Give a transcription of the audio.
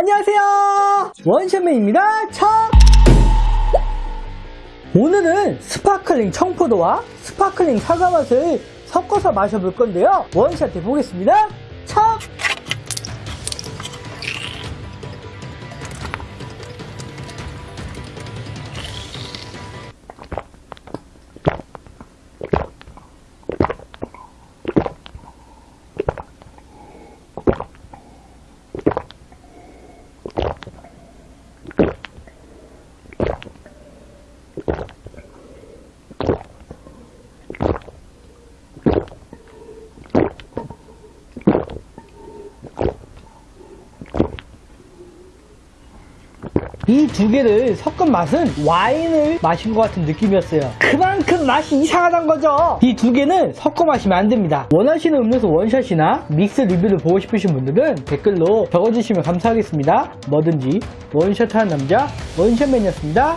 안녕하세요. 원샷맨입니다. 첫! 오늘은 sparkling 청포도와 sparkling 사과 맛을 섞어서 마셔볼 건데요. 원샷 해보겠습니다. 첫 이 두 개를 섞은 맛은 와인을 마신 것 같은 느낌이었어요. 그만큼 맛이 이상하단 거죠. 이 두 개는 섞어 마시면 안 됩니다. 원하시는 음료수 원샷이나 믹스 리뷰를 보고 싶으신 분들은 댓글로 적어주시면 감사하겠습니다. 뭐든지 원샷하는 남자 원샷맨이었습니다.